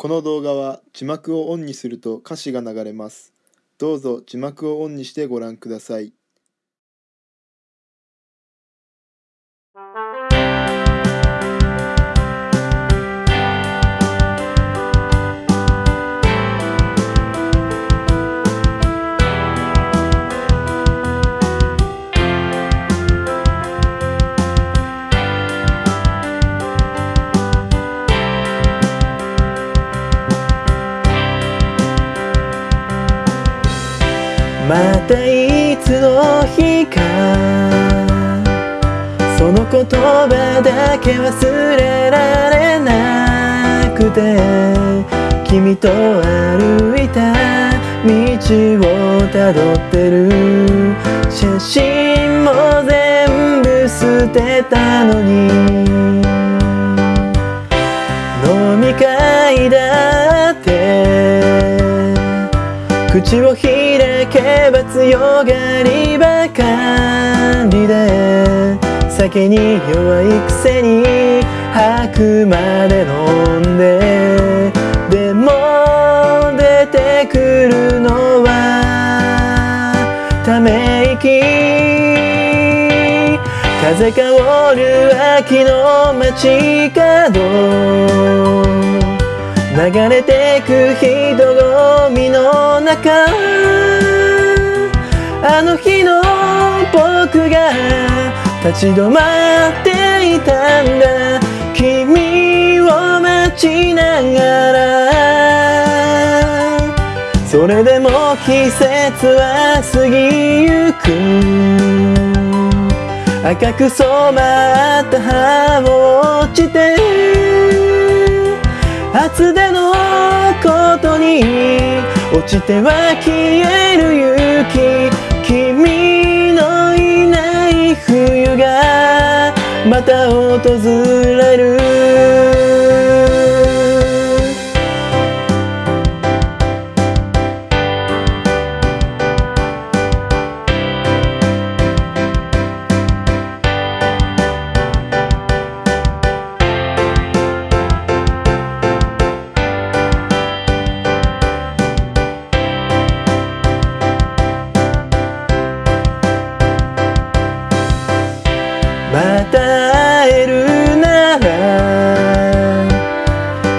この動画は字幕をオンにすると歌詞が流れます。どうぞ字幕をオンにしてご覧ください。たいつの日かその言葉だけ忘れられなくて君と歩いた道をたどってる写真も全部捨てたのに飲み会だって口を開けば強がりばかりで酒に弱いくせに吐くまで飲んで。でも出てくるのはため息。風香る秋の街角。流れてく人混みの中。立ち止まっていたんだ。君を待ちながら。それでも季節は過ぎゆく。赤く染まった葉も落ちて。厚手のことに落ちては消える雪君た訪れ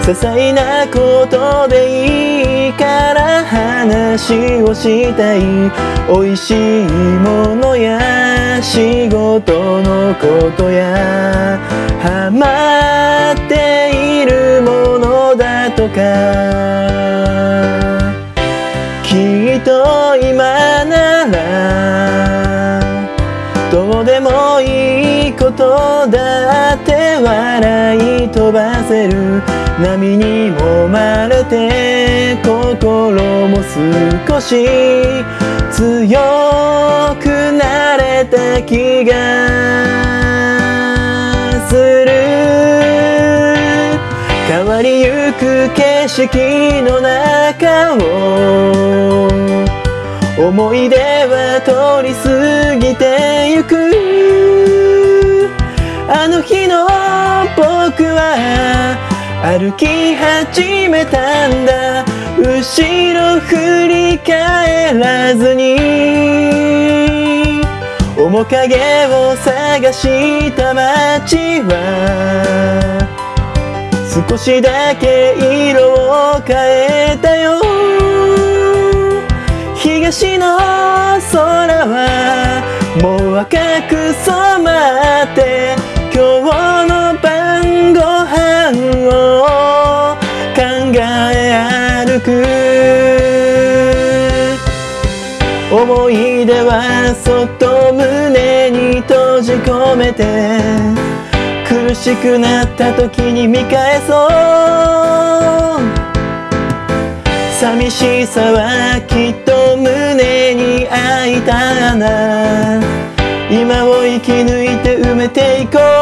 些細なことでいいから話をしたい美味しいものや仕事のことやハマっているものだとか。きっと今ならどうでもいいことだ笑い飛ばせる。波に揉まれて心も少し強くなれた気がする。変わりゆく景色の中を思い出は通り過ぎてゆく。あの日の僕は歩き始めたんだ。後ろ振り返らずに。面影を探した街は。少しだけ色を変えたよ。東の思い出はそっと胸に閉じ込めて苦しくなった時に見返そう。寂しさはきっと胸に開いた穴今を生き抜いて埋めていこう。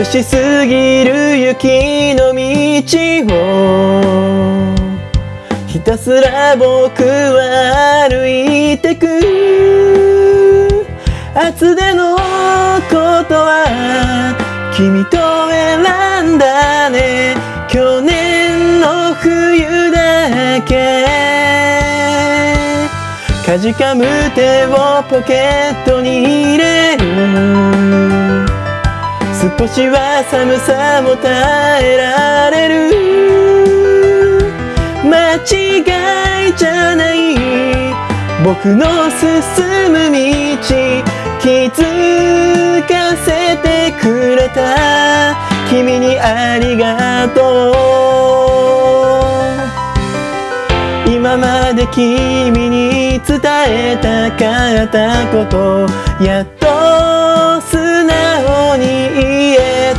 眩しすぎる雪の道をひたすら僕は歩いてく。厚手のことは君と選んだね。去年の冬だけ。かじかむ手をポケットに入れ。る少しは寒さも耐えられる。間違いじゃない。僕の進む道気づかせてくれた。君にありがとう。今まで君に伝えたかったことやっ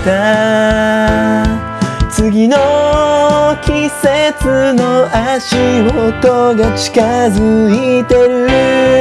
た。次の季節の足音が近づいてる。